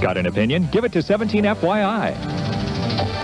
Got an opinion? Give it to 17FYI.